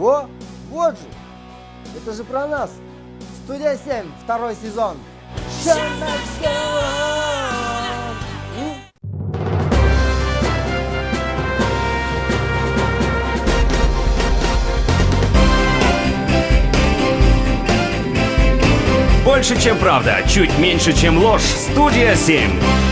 Во, вот же. Это же про нас. Студия 7, второй сезон. Больше, чем правда, чуть меньше, чем ложь. Студия 7.